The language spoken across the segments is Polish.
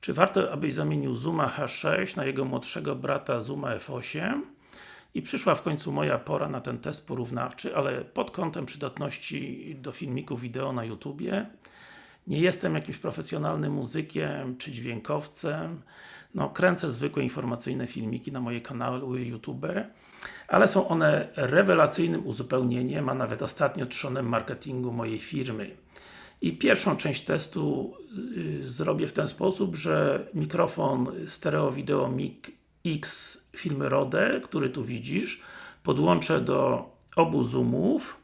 Czy warto, abyś zamienił Zooma H6 na jego młodszego brata Zooma F8? I przyszła w końcu moja pora na ten test porównawczy, ale pod kątem przydatności do filmików wideo na YouTubie. Nie jestem jakimś profesjonalnym muzykiem czy dźwiękowcem. No, kręcę zwykłe informacyjne filmiki na moje kanały YouTube, ale są one rewelacyjnym uzupełnieniem, a nawet ostatnio trzonem marketingu mojej firmy. I pierwszą część testu y, zrobię w ten sposób, że mikrofon stereo wideo mic X firmy Rode, który tu widzisz, podłączę do obu zoomów.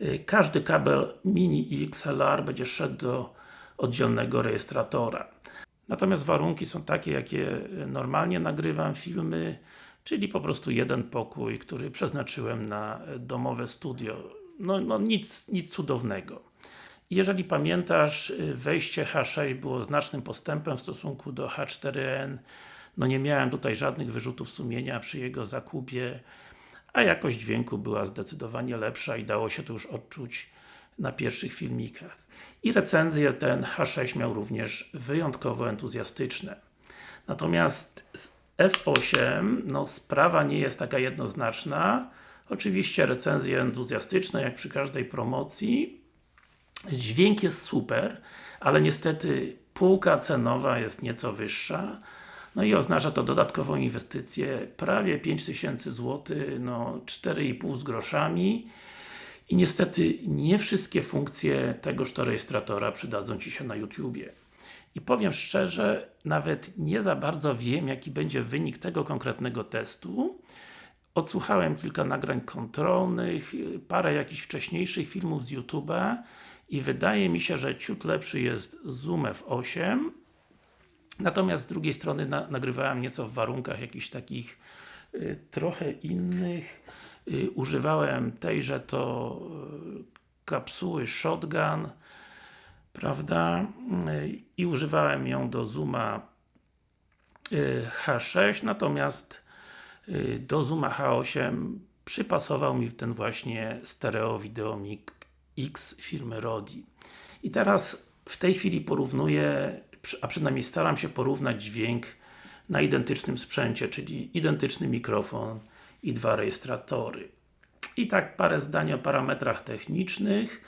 Y, każdy kabel mini XLR będzie szedł do oddzielnego rejestratora. Natomiast warunki są takie, jakie normalnie nagrywam filmy, czyli po prostu jeden pokój, który przeznaczyłem na domowe studio. No, no nic, nic cudownego. Jeżeli pamiętasz, wejście H6 było znacznym postępem w stosunku do H4n. No nie miałem tutaj żadnych wyrzutów sumienia przy jego zakupie, a jakość dźwięku była zdecydowanie lepsza i dało się to już odczuć na pierwszych filmikach. I recenzje ten H6 miał również wyjątkowo entuzjastyczne. Natomiast z F8, no sprawa nie jest taka jednoznaczna. Oczywiście recenzje entuzjastyczne, jak przy każdej promocji. Dźwięk jest super, ale niestety półka cenowa jest nieco wyższa. No i oznacza to dodatkową inwestycję prawie 5000 zł, no 4,5 z groszami. I niestety nie wszystkie funkcje tegoż to rejestratora przydadzą Ci się na YouTubie. I powiem szczerze, nawet nie za bardzo wiem, jaki będzie wynik tego konkretnego testu. Odsłuchałem kilka nagrań kontrolnych, parę jakichś wcześniejszych filmów z YouTube'a i wydaje mi się, że ciut lepszy jest Zoom F8 Natomiast z drugiej strony na, nagrywałem nieco w warunkach jakichś takich y, trochę innych. Y, używałem tejże to y, kapsuły Shotgun prawda? Y, I używałem ją do Zooma y, H6, natomiast y, do Zooma H8 przypasował mi ten właśnie stereo Video Mic X firmy Rodi. I teraz w tej chwili porównuję a przynajmniej staram się porównać dźwięk na identycznym sprzęcie, czyli identyczny mikrofon i dwa rejestratory. I tak parę zdań o parametrach technicznych.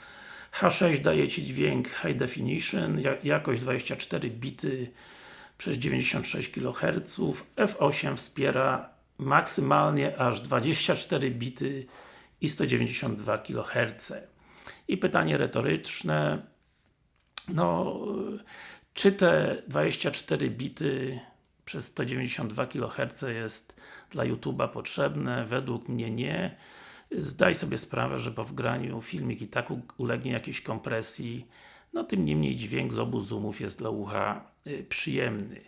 H6 daje Ci dźwięk High Definition, jakość 24 bity przez 96 kHz. F8 wspiera maksymalnie aż 24 bity i 192 kHz. I pytanie retoryczne, no czy te 24 bity przez 192 kHz jest dla YouTube'a potrzebne? Według mnie nie. Zdaj sobie sprawę, że po wgraniu filmik i tak ulegnie jakiejś kompresji, no tym niemniej dźwięk z obu zoomów jest dla ucha y, przyjemny.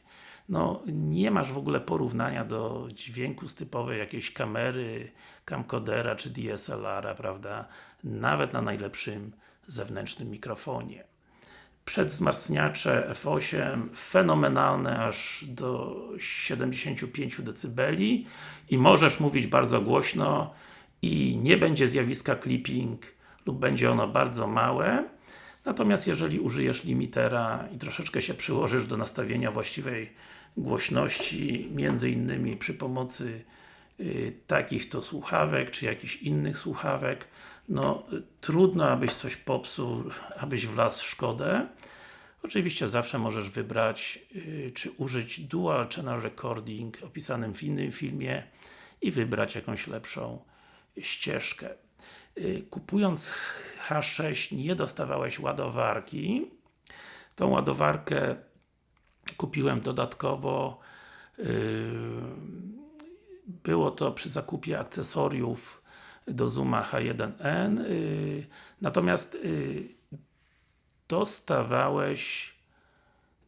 No, nie masz w ogóle porównania do dźwięku z typowej jakiejś kamery, camcodera czy DSLR-a, prawda? Nawet na najlepszym zewnętrznym mikrofonie. Przedwzmacniacze F8 fenomenalne aż do 75 dB i możesz mówić bardzo głośno i nie będzie zjawiska clipping lub będzie ono bardzo małe natomiast jeżeli użyjesz limitera i troszeczkę się przyłożysz do nastawienia właściwej głośności między innymi przy pomocy y, takich to słuchawek, czy jakichś innych słuchawek no trudno abyś coś popsuł, abyś wlazł w szkodę. Oczywiście zawsze możesz wybrać, yy, czy użyć Dual Channel Recording opisanym w innym filmie i wybrać jakąś lepszą ścieżkę. Yy, kupując H6 nie dostawałeś ładowarki. Tą ładowarkę kupiłem dodatkowo. Yy, było to przy zakupie akcesoriów do Zooma H1n y, natomiast y, dostawałeś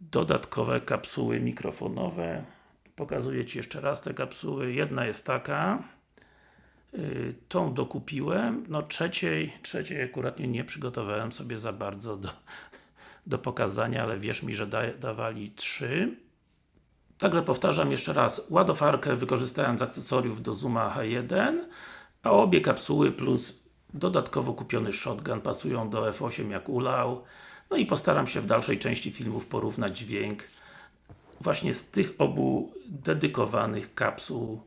dodatkowe kapsuły mikrofonowe. Pokazuję Ci jeszcze raz te kapsuły, jedna jest taka. y, tą dokupiłem, no trzeciej, trzeciej akurat nie, przygotowałem sobie za bardzo do, do pokazania, ale wierz mi, że da, dawali trzy. Także powtarzam jeszcze raz, ładowarkę wykorzystałem z akcesoriów do Zooma H1 a obie kapsuły plus dodatkowo kupiony shotgun pasują do F8 jak ulał. No i postaram się w dalszej części filmów porównać dźwięk właśnie z tych obu dedykowanych kapsuł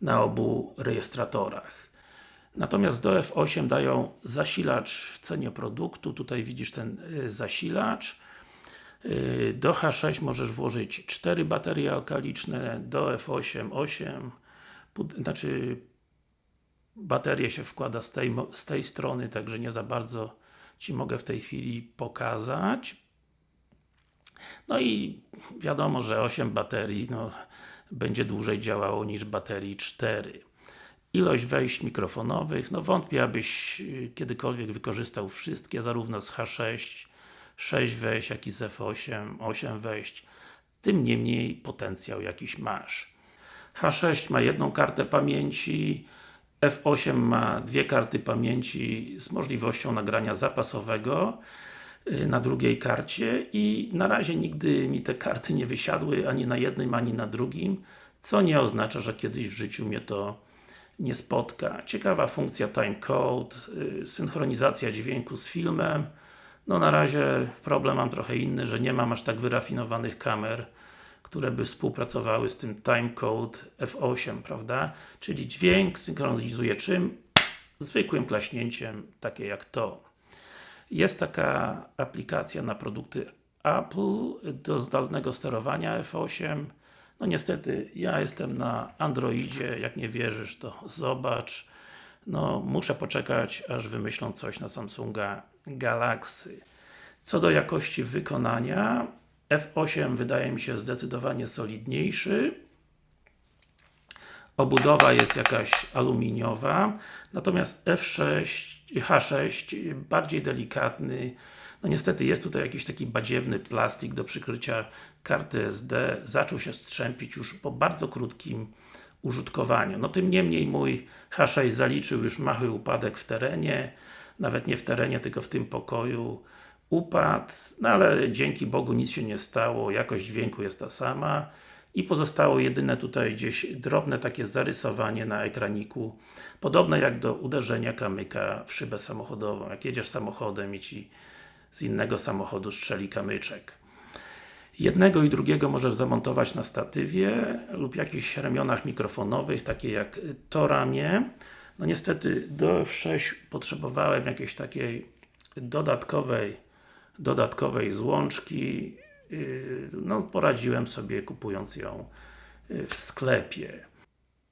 na obu rejestratorach. Natomiast do F8 dają zasilacz w cenie produktu, tutaj widzisz ten y, zasilacz. Y, Do H6 możesz włożyć 4 baterie alkaliczne, do F8 8, Pud- znaczy baterię się wkłada z tej, z tej strony, także nie za bardzo Ci mogę w tej chwili pokazać. No i wiadomo, że 8 baterii no, będzie dłużej działało niż baterii 4. Ilość wejść mikrofonowych, no wątpię abyś y, kiedykolwiek wykorzystał wszystkie, zarówno z H6, 6 wejść, jak i z F8, 8 wejść. Tym niemniej potencjał jakiś masz. H6 ma jedną kartę pamięci, F8 ma dwie karty pamięci z możliwością nagrania zapasowego na drugiej karcie i na razie nigdy mi te karty nie wysiadły ani na jednym, ani na drugim, co nie oznacza, że kiedyś w życiu mnie to nie spotka. Ciekawa funkcja timecode, y, synchronizacja dźwięku z filmem. No na razie problem mam trochę inny, że nie mam aż tak wyrafinowanych kamer, które by współpracowały z tym timecode F8, prawda? Czyli dźwięk synchronizuje czym? Zwykłym klaśnięciem, takie jak to. Jest taka aplikacja na produkty Apple do zdalnego sterowania F8. No niestety, ja jestem na Androidzie, jak nie wierzysz to zobacz. No, muszę poczekać, aż wymyślą coś na Samsunga Galaxy. Co do jakości wykonania, F8 wydaje mi się zdecydowanie solidniejszy. Obudowa jest jakaś aluminiowa, natomiast F6, H6 bardziej delikatny. No niestety jest tutaj jakiś taki badziewny plastik do przykrycia karty SD. Zaczął się strzępić już po bardzo krótkim użytkowaniu. No tym niemniej mój H6 zaliczył już mały upadek w terenie, nawet nie w terenie, tylko w tym pokoju upadł, no ale dzięki Bogu nic się nie stało, jakość dźwięku jest ta sama i pozostało jedyne tutaj gdzieś drobne takie zarysowanie na ekraniku, podobne jak do uderzenia kamyka w szybę samochodową. Jak jedziesz samochodem i Ci z innego samochodu strzeli kamyczek. Jednego i drugiego możesz zamontować na statywie lub jakichś ramionach mikrofonowych, takie jak to ramię. No niestety do F6 potrzebowałem jakiejś takiej dodatkowej dodatkowej złączki no poradziłem sobie kupując ją yy, w sklepie.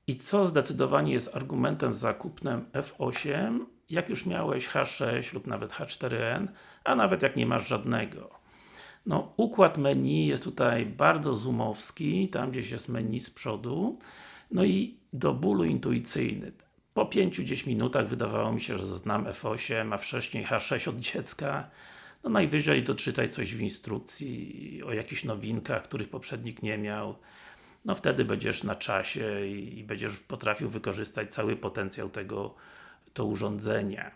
I co zdecydowanie jest argumentem za kupnem F8, jak już miałeś H6 lub nawet H4n, a nawet jak nie masz żadnego. No, układ menu jest tutaj bardzo zoomowski, tam gdzieś jest menu z przodu, no i do bólu intuicyjny. Po 5-10 minutach wydawało mi się, że znam F8, a wcześniej H6 od dziecka. No najwyżej doczytaj coś w instrukcji o jakichś nowinkach, których poprzednik nie miał. No wtedy będziesz na czasie i, będziesz potrafił wykorzystać cały potencjał tego to urządzenia.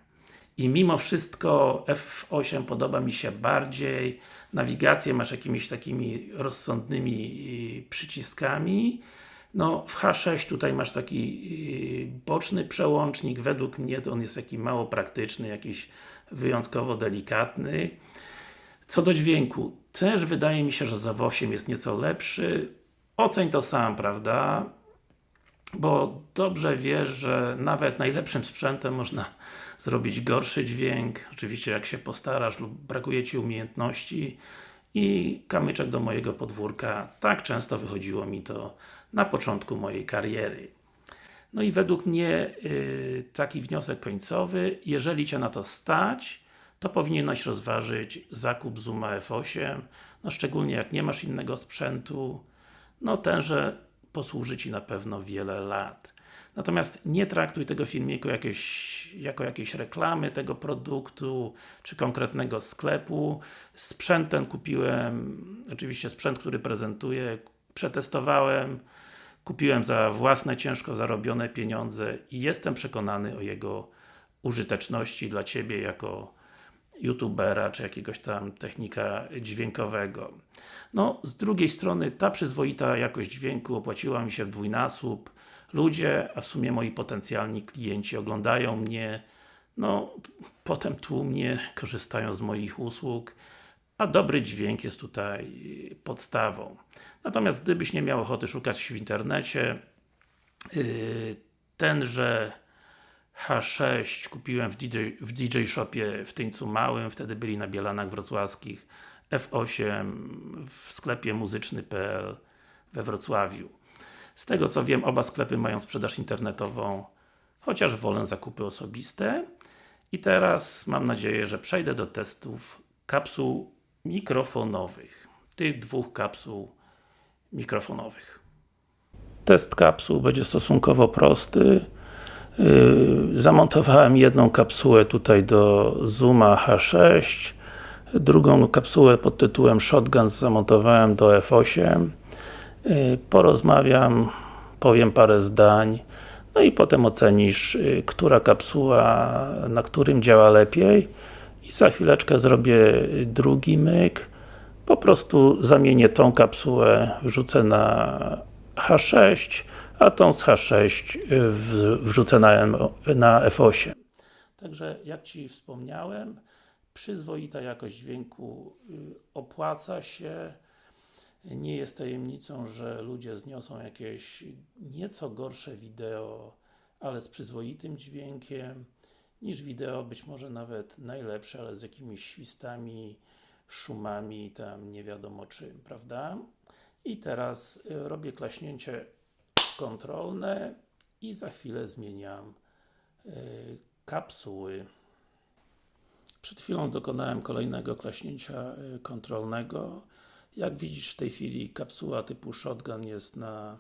I mimo wszystko F8 podoba mi się bardziej, nawigację masz jakimiś takimi rozsądnymi y, przyciskami, no w H6 tutaj masz taki y, boczny przełącznik, według mnie to on jest taki mało praktyczny, jakiś wyjątkowo delikatny. Co do dźwięku, też wydaje mi się, że za 8 jest nieco lepszy. Oceń to sam, prawda? Bo dobrze wiesz, że nawet najlepszym sprzętem można zrobić gorszy dźwięk, oczywiście jak się postarasz lub brakuje Ci umiejętności i kamyczek do mojego podwórka, tak często wychodziło mi to na początku mojej kariery. No i według mnie yy, taki wniosek końcowy, jeżeli Cię na to stać, to powinieneś rozważyć zakup Zooma F8, no szczególnie jak nie masz innego sprzętu, no tenże posłuży Ci na pewno wiele lat. Natomiast nie traktuj tego filmiku jakieś, jako jakiejś reklamy tego produktu, czy konkretnego sklepu. Sprzęt ten kupiłem, oczywiście sprzęt, który prezentuję, przetestowałem, kupiłem za własne, ciężko zarobione pieniądze i jestem przekonany o jego użyteczności dla Ciebie jako youtubera, czy jakiegoś tam technika dźwiękowego. No, z drugiej strony, ta przyzwoita jakość dźwięku opłaciła mi się w dwójnasób. Ludzie, a w sumie moi potencjalni klienci oglądają mnie, no, potem tłumnie korzystają z moich usług, a dobry dźwięk jest tutaj podstawą. Natomiast gdybyś nie miał ochoty szukać w internecie, yy, tenże H6 kupiłem w DJ, w DJ Shopie w Tyńcu Małym, wtedy byli na Bielanach Wrocławskich F8 w sklepie muzyczny.pl we Wrocławiu. Z tego co wiem, oba sklepy mają sprzedaż internetową, chociaż wolę zakupy osobiste. I teraz mam nadzieję, że przejdę do testów kapsuł mikrofonowych. Tych dwóch kapsuł mikrofonowych. Test kapsuł będzie stosunkowo prosty. Yy, zamontowałem jedną kapsułę tutaj do Zooma H6 drugą kapsułę pod tytułem Shotgun zamontowałem do F8 yy, porozmawiam, powiem parę zdań no i potem ocenisz, yy, która kapsuła na którym działa lepiej i za chwileczkę zrobię drugi myk po prostu zamienię tą kapsułę, wrzucę na H6 a tą z H6 wrzucę na, na F8. Także jak Ci wspomniałem, przyzwoita jakość dźwięku y, opłaca się. Nie jest tajemnicą, że ludzie zniosą jakieś nieco gorsze wideo, ale z przyzwoitym dźwiękiem niż wideo, być może nawet najlepsze, ale z jakimiś świstami, szumami, tam nie wiadomo czym, prawda? I teraz y, robię klaśnięcie kontrolne i za chwilę zmieniam y, kapsuły. Przed chwilą dokonałem kolejnego klaśnięcia y, kontrolnego. Jak widzisz w tej chwili kapsuła typu Shotgun jest na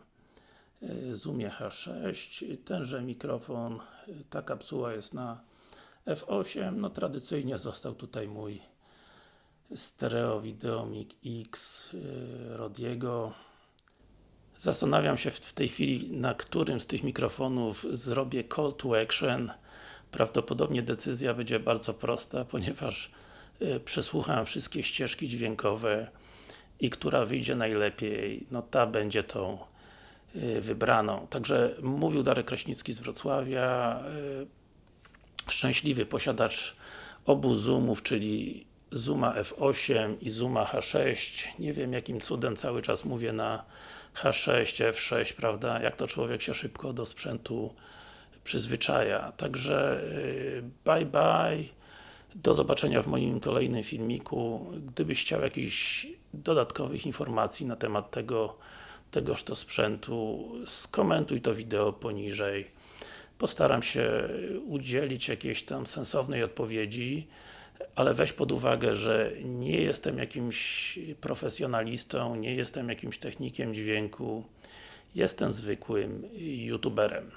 y, Zoomie H6. Tenże mikrofon, ta kapsuła jest na F8. No tradycyjnie został tutaj mój stereo Videomic X Rodiego Zastanawiam się w tej chwili, na którym z tych mikrofonów zrobię call to action. Prawdopodobnie decyzja będzie bardzo prosta, ponieważ przesłucham wszystkie ścieżki dźwiękowe i która wyjdzie najlepiej, no ta będzie tą y, wybraną. Także mówił Darek Kraśnicki z Wrocławia, y, szczęśliwy posiadacz obu zoomów, czyli Zooma F8 i Zooma H6. Nie wiem jakim cudem cały czas mówię na H6, F6, prawda, jak to człowiek się szybko do sprzętu przyzwyczaja. Także y, bye bye, do zobaczenia w moim kolejnym filmiku. Gdybyś chciał jakichś dodatkowych informacji na temat tego tegoż to sprzętu, skomentuj to wideo poniżej. Postaram się udzielić jakiejś tam sensownej odpowiedzi ale weź pod uwagę, że nie jestem jakimś profesjonalistą, nie jestem jakimś technikiem dźwięku, jestem zwykłym youtuberem.